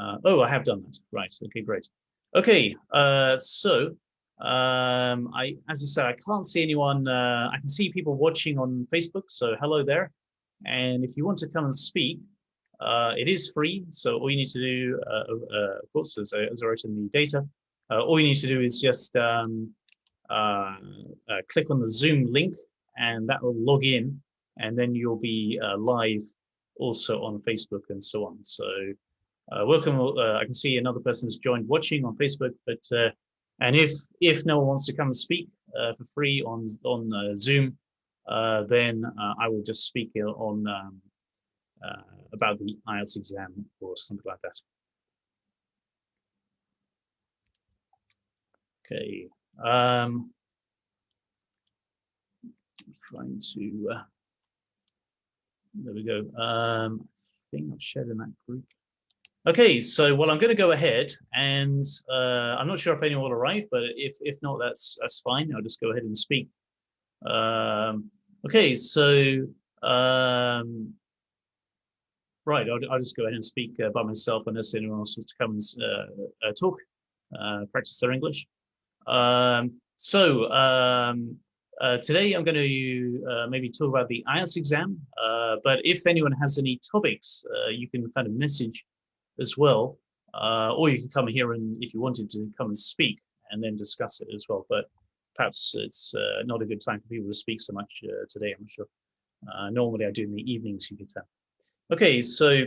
Uh, oh, I have done that. Right. Okay, great. Okay, uh, so um, I, as I said, I can't see anyone. Uh, I can see people watching on Facebook. So hello there. And if you want to come and speak, uh, it is free. So all you need to do, uh, uh, of course, as I, as I wrote in the data, uh, all you need to do is just um, uh, uh, click on the Zoom link and that will log in and then you'll be live also on Facebook and so on. So welcome. I can see another person's joined watching on Facebook, but and if if no one wants to come and speak for free on on Zoom, then I will just speak on um, about the IELTS exam or something like that. Okay. Um, trying to, uh, there we go. Um, I think I've shared in that group. Okay, so well, I'm going to go ahead and uh, I'm not sure if anyone will arrive, but if, if not, that's, that's fine. I'll just go ahead and speak. Um, okay, so um, right, I'll, I'll, just go ahead and speak uh, by myself unless anyone else wants to come and uh, uh talk, uh, practice their English. Um, so um, uh, today I'm going to maybe talk about the IELTS exam, but if anyone has any topics, you can kind of message as well, uh, or you can come here and if you wanted to come and speak and then discuss it as well. But perhaps it's uh, not a good time for people to speak so much today, I'm sure. normally I do in the evenings, you can tell. Okay, so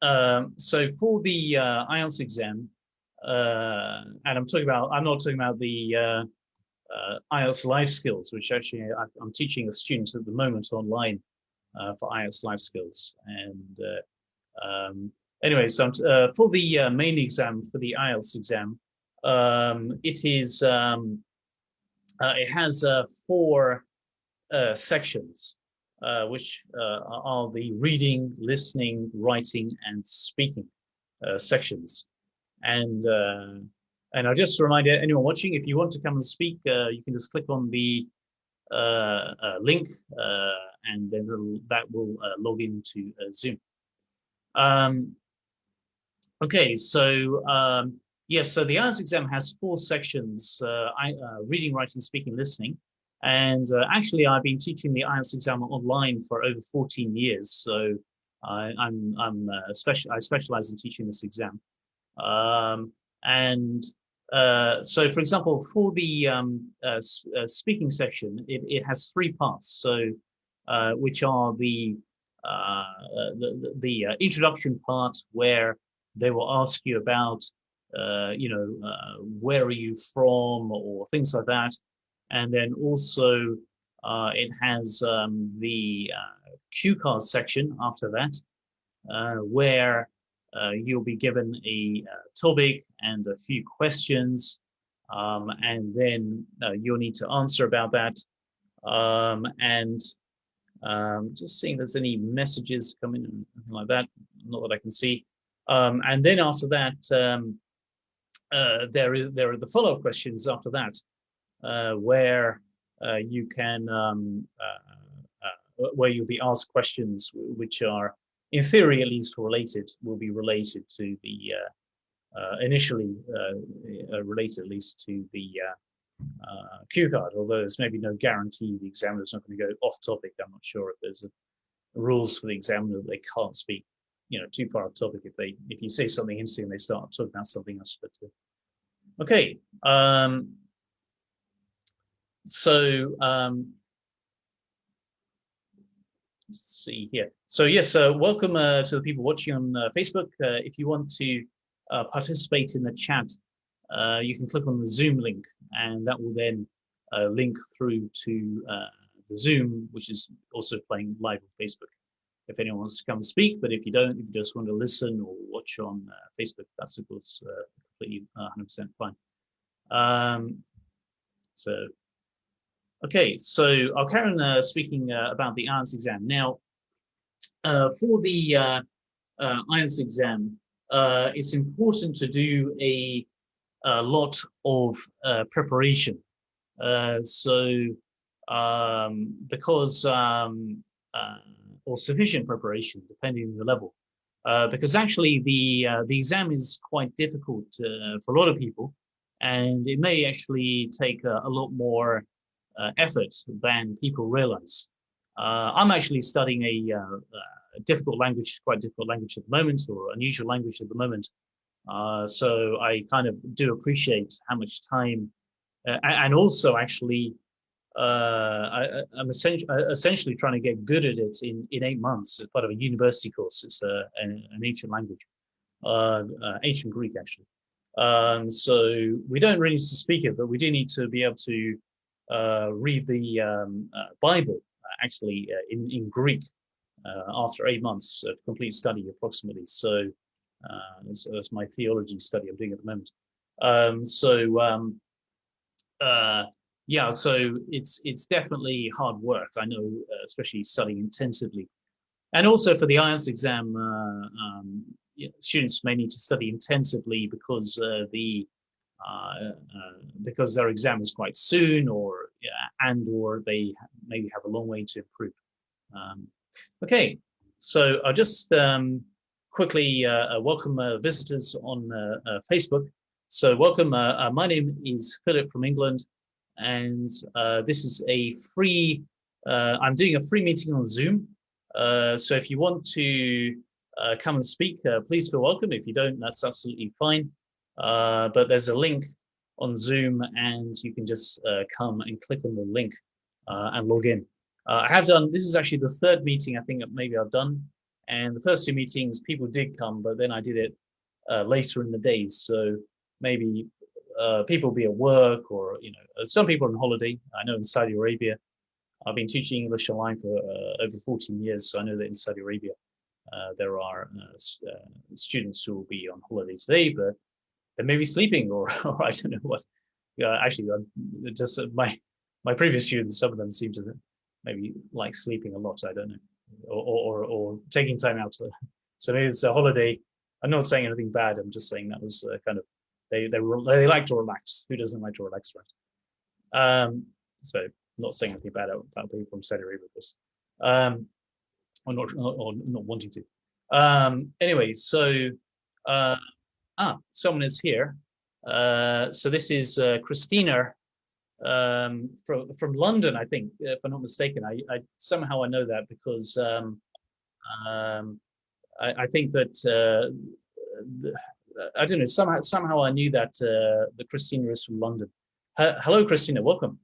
um, so for the IELTS exam, uh, and I'm talking about, I'm not talking about the uh, uh, IELTS life skills, which actually I, am teaching the students at the moment online uh, for IELTS life skills. And uh, um, anyway, so uh, for the main exam, for the IELTS exam, um, it is, um, it has four sections. Uh, which uh, are the reading, listening, writing, and speaking uh, sections. And uh, and I'll just remind anyone watching, if you want to come and speak, uh, you can just click on the uh, uh link uh, and then that will uh, log into Zoom. Um, okay, so um, yes, so the IELTS exam has four sections, I, reading, writing, speaking, listening. And actually, I've been teaching the IELTS exam online for over 14 years. So I, I'm, I'm special, I specialize in teaching this exam. Um, and uh, so, for example, for the um, uh, uh, speaking section, it, it has three parts. So, uh, which are the uh, the, the uh, introduction part where they will ask you about, you know, where are you from or things like that. And then also it has um, the cue card section after that, where uh, you'll be given a uh, topic and a few questions, um, and then uh, you'll need to answer about that. Um, and um, just seeing if there's any messages coming like that, not that I can see. Um, and then after that, um, uh, there is there are the follow-up questions after that, uh, where uh, you can um, where you'll be asked questions which are in theory at least related, will be related to the, uh, uh, initially uh, uh, related at least to the cue card, although there's maybe no guarantee the examiner's not going to go off topic. I'm not sure if there's a, rules for the examiner that they can't speak you know too far off topic if they if you say something interesting they start talking about something else but uh, okay um so um let's see here. So yes, uh, welcome uh, to the people watching on uh, Facebook. Uh, if you want to uh, participate in the chat, you can click on the Zoom link and that will then link through to the Zoom, which is also playing live on Facebook. If anyone wants to come and speak, but if you don't, if you just want to listen or watch on Facebook, that's of course completely 100% fine. Um, so Okay, so I'll carry on uh, speaking uh, about the IELTS exam. Now, uh, for the uh, uh IELTS exam, uh, it's important to do a, a lot of uh, preparation. so, um, because, um, or sufficient preparation, depending on the level. uh, because actually the uh, the exam is quite difficult uh, for a lot of people, and it may actually take a, a lot more uh, effort than people realize. Uh, I'm actually studying a, a, difficult language, quite difficult language at the moment, or unusual language at the moment. so I kind of do appreciate how much time, and also actually uh, I, am essentially, essentially trying to get good at it in, in eight months as part of a university course. It's a, an, an ancient language, uh, uh, ancient Greek actually. Um, so we don't really need to speak it, but we do need to be able to uh, read the um, uh, Bible uh, actually in, in Greek after eight months of complete study approximately. So that's, that's, my theology study I'm doing at the moment. Um, so um, yeah, so it's it's definitely hard work. I know, uh, especially studying intensively, and also for the IELTS exam, uh, um, students may need to study intensively because uh, the uh, uh, because their exam is quite soon, or and or they maybe have a long way to improve. Um, okay, so I'll just um, quickly uh, welcome visitors on Facebook. So welcome. my name is Philip from England and uh, this is a free, uh, I'm doing a free meeting on Zoom. Uh, so if you want to uh, come and speak, uh, please feel welcome. If you don't, that's absolutely fine. Uh, but there's a link on Zoom and you can just come and click on the link and log in. I have done, this is actually the third meeting I think maybe I've done. And the first two meetings, people did come, but then I did it later in the day. So maybe uh, people be at work or, you know, uh, some people on holiday. I know in Saudi Arabia, I've been teaching English online for uh, over 14 years. So I know that in Saudi Arabia, uh, there are students who will be on holiday today, but they may be sleeping or, or I don't know what. actually, just my my previous students, some of them seem to maybe like sleeping a lot. I don't know, or or, or taking time out. To, so maybe it's a holiday. I'm not saying anything bad. I'm just saying that was kind of they they they like to relax. Who doesn't like to relax, right? Um, so not saying anything bad about people from Saudi Arabia, this, um, or not or not wanting to. Um, anyway, so uh, ah, someone is here. Uh, so this is uh, Christina um, from from London, I think, if I'm not mistaken. I, I somehow I know that because um, um, I, I think that uh, I don't know, somehow, somehow I knew that uh, the Christina is from London. Uh, hello, Christina, welcome.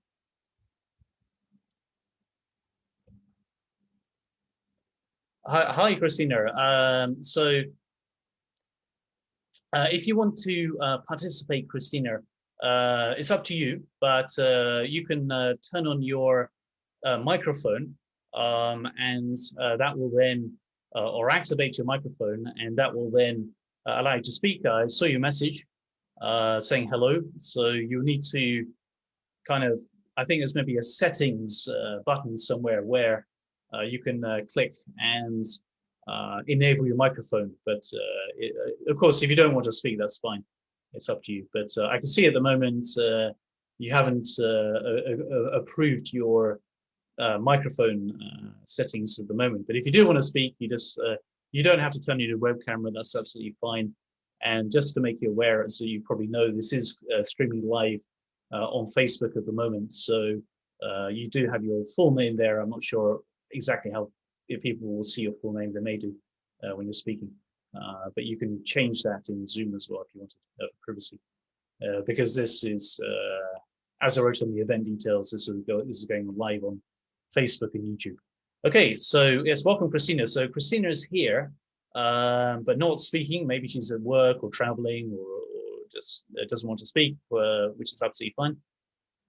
Hi, hi Christina. Um, so uh, if you want to uh, participate, Christina, uh, it's up to you, but uh, you can turn on your microphone um, and that will then, or activate your microphone and that will then uh, allow you to speak. I saw your message uh, saying hello. So you need to kind of, I think there's maybe a settings uh, button somewhere where uh, you can uh, click and uh, enable your microphone. But it, of course, if you don't want to speak, that's fine. It's up to you. But I can see at the moment uh you haven't approved your uh microphone settings at the moment. But if you do want to speak, you just you don't have to turn your web camera, that's absolutely fine. And just to make you aware, as you probably know, this is uh, streaming live uh, on Facebook at the moment. So uh, you do have your full name there. I'm not sure exactly how if people will see your full name, they may do uh, when you're speaking. Uh, but you can change that in Zoom as well if you want to, for privacy. Uh, because this is, as I wrote on the event details, this is going live on Facebook and YouTube. Okay, so yes, welcome Christina. So Christina is here, um, but not speaking. Maybe she's at work or traveling or, or just uh, doesn't want to speak, uh, which is absolutely fine,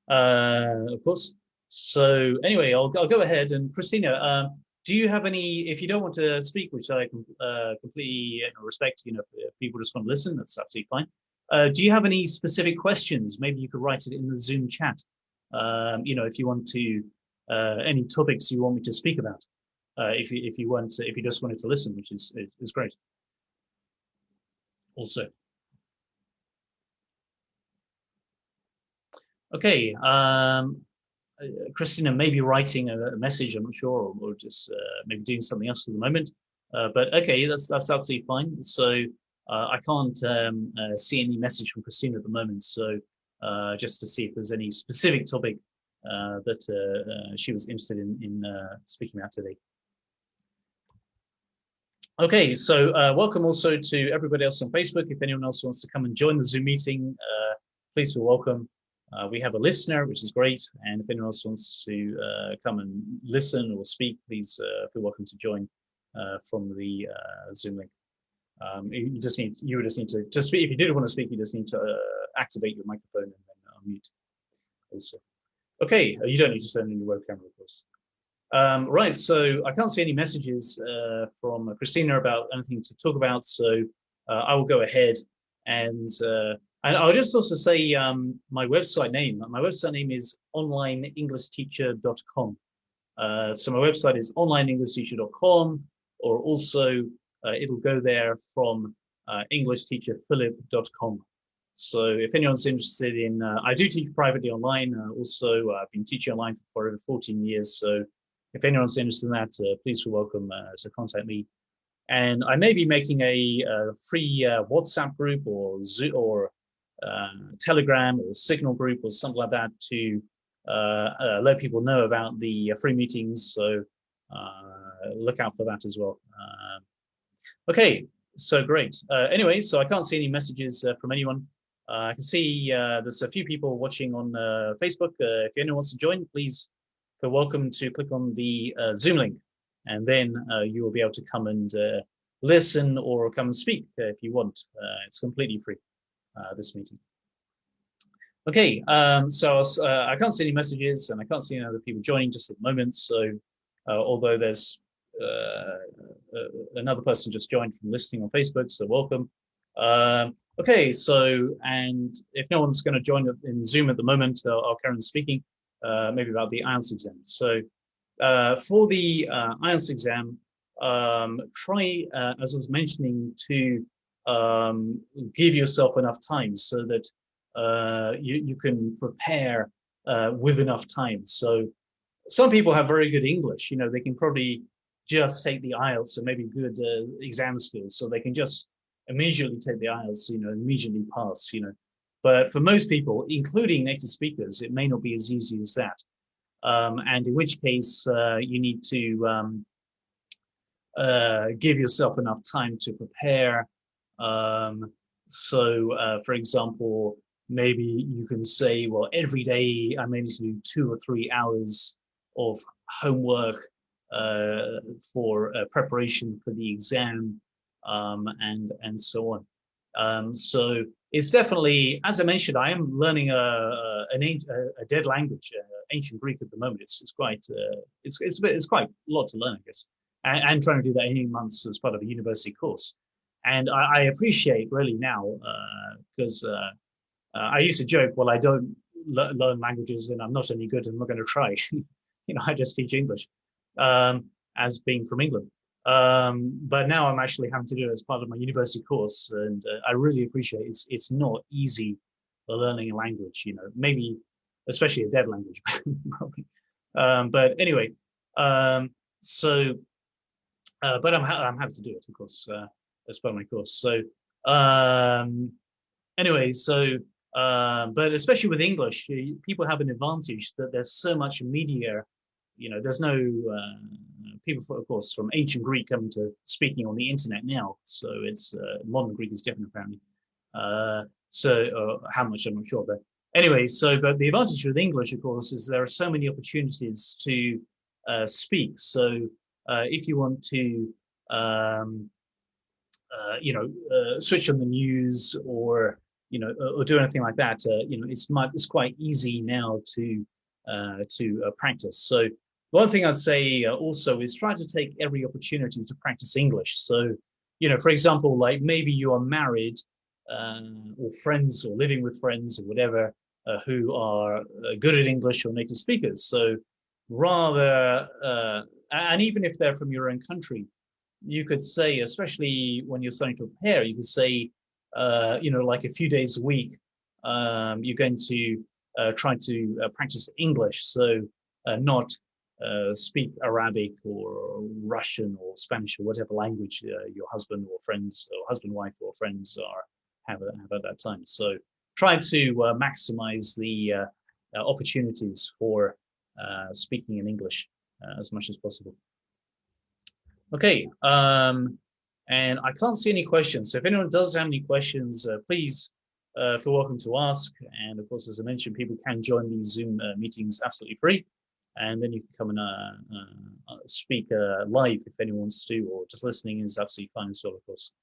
uh, of course. So anyway, I'll, I'll go ahead and Christina, um, do you have any, if you don't want to speak, which I uh, completely respect, you know, if people just want to listen, that's absolutely fine. Uh, do you have any specific questions? Maybe you could write it in the Zoom chat. Um, you know, if you want to uh, any topics you want me to speak about. Uh, if you if you want if you just wanted to listen, which is is great. Also. Okay, um, Christina may be writing a, message, I'm not sure, or, or just uh, maybe doing something else at the moment. Uh, but okay, that's that's absolutely fine. So uh, I can't um, uh, see any message from Christina at the moment. So uh, just to see if there's any specific topic uh, that uh, she was interested in, in speaking about today. Okay, so welcome also to everybody else on Facebook. If anyone else wants to come and join the Zoom meeting, please feel welcome. Uh, we have a listener, which is great. And if anyone else wants to uh, come and listen or speak, please uh, feel welcome to join from the Zoom link. Um, you just need you just need to to speak. If you did want to speak, you just need to uh, activate your microphone and then unmute. Also, okay, uh, you don't need to turn on your webcam, of course. Um, right, so I can't see any messages uh, from Christina about anything to talk about, so uh, I will go ahead and uh, and I'll just also say um, my website name. My website name is onlineenglishteacher.com. Uh, so my website is onlineenglishteacher.com, or also uh, it'll go there from uh, englishteacherphilip.com. So if anyone's interested in, uh, I do teach privately online. Uh, also, uh, I've been teaching online for over 14 years. So if anyone's interested in that, uh, please feel welcome to contact me. And I may be making a, a free WhatsApp group or Zoom or Telegram or Signal group or something like that to let people know about the free meetings. So look out for that as well. Okay, so great. Uh, anyway, so I can't see any messages uh, from anyone. Uh, I can see uh, there's a few people watching on uh, Facebook. Uh, if anyone wants to join, please feel welcome to click on the Zoom link, and then you will be able to come and listen or come and speak if you want. it's completely free, this meeting. Okay, um, so I can't see any messages and I can't see any other people joining just at the moment. So although there's uh, uh, another person just joined from listening on Facebook, so welcome. Okay, so, and if no one's going to join in Zoom at the moment, I'll, I'll on speaking, uh, maybe about the IELTS exam. So for the IELTS exam, um, try, as I was mentioning, to um, give yourself enough time so that uh, you, you can prepare uh, with enough time. So some people have very good English, you know, they can probably just take the IELTS and maybe good uh, exam skills, so they can just immediately take the IELTS, you know, immediately pass, you know. But for most people, including native speakers, it may not be as easy as that. Um, and in which case, uh, you need to um, uh, give yourself enough time to prepare. Um, so, uh, for example, maybe you can say, well, every day I may need to do two or three hours of homework uh, for uh, preparation for the exam um, and and so on. Um, so it's definitely, as I mentioned, I am learning a, a, a dead language, uh, ancient Greek at the moment. It's, it's quite uh, it's it's it's quite a lot to learn, I guess, and, and trying to do that eighteen months as part of a university course. And I, I appreciate really now because uh, uh, I used to joke, well, I don't learn languages and I'm not any good and I'm not going to try. you know, I just teach English um, as being from England. Um, but now I'm actually having to do it as part of my university course, and uh, I really appreciate it. it's it's not easy learning a language. You know, maybe especially a dead language. Um, but anyway, um, so uh, but I'm ha I'm happy to do it, of course, uh, as part of my course. So um, anyway, so uh, but especially with English, people have an advantage that there's so much media you know, there's no uh, people, of course, from ancient Greek coming to speaking on the internet now. So it's uh, modern Greek is different apparently. Uh, so uh, how much I'm not sure, but anyway. So, but the advantage with English, of course, is there are so many opportunities to uh, speak. So uh, if you want to, um, you know, switch on the news or you know, or do anything like that, you know, it's it's quite easy now to to practice. So one thing I'd say uh, also is try to take every opportunity to practice English. So, you know, for example, like maybe you are married uh, or friends or living with friends or whatever uh, who are uh, good at English or native speakers. So rather, uh, and even if they're from your own country, you could say, especially when you're starting to prepare, you could say, you know, like a few days a week, um, you're going to try to practice English. So not uh, speak Arabic or Russian or Spanish or whatever language uh, your husband or friends or husband, wife or friends are have, have at that time. So try to uh, maximize the uh, uh, opportunities for uh, speaking in English as much as possible. Okay, um, and I can't see any questions. So if anyone does have any questions, please feel welcome to ask. And of course, as I mentioned, people can join these Zoom meetings absolutely free and then you can come and uh, uh, speak uh, live if anyone wants to, or just listening is absolutely fine as well, of course.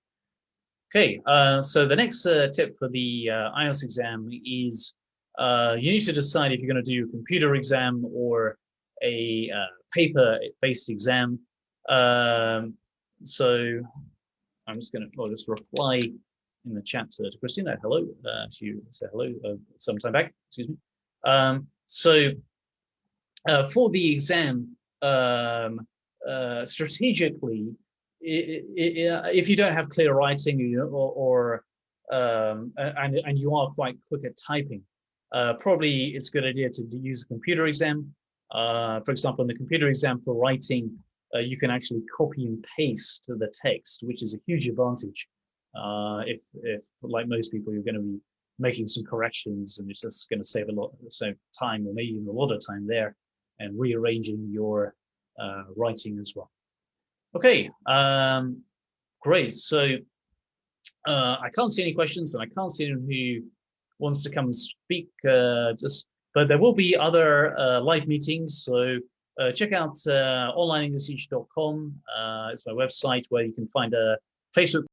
Okay, uh, so the next uh, tip for the uh, IELTS exam is you need to decide if you're going to do a computer exam or a paper-based exam. Um, so I'm just going to oh, just reply in the chat to, to Christina. Hello, she said hello some time back. Excuse me. Um, so uh, for the exam um, uh, strategically, uh, if you don't have clear writing or, or um, and, and you are quite quick at typing, uh, probably it's a good idea to use a computer exam. Uh, for example, in the computer exam for writing, uh, you can actually copy and paste the text, which is a huge advantage. if, if, like most people, you're going to be making some corrections and it's just going to save a lot of time or maybe even a lot of time there and rearranging your uh, writing as well. Okay, um, great. So uh, I can't see any questions and I can't see anyone who wants to come and speak. Uh, just, but there will be other uh, live meetings. So uh, check out uh, onlineenglishteach.com. it's my website where you can find a Facebook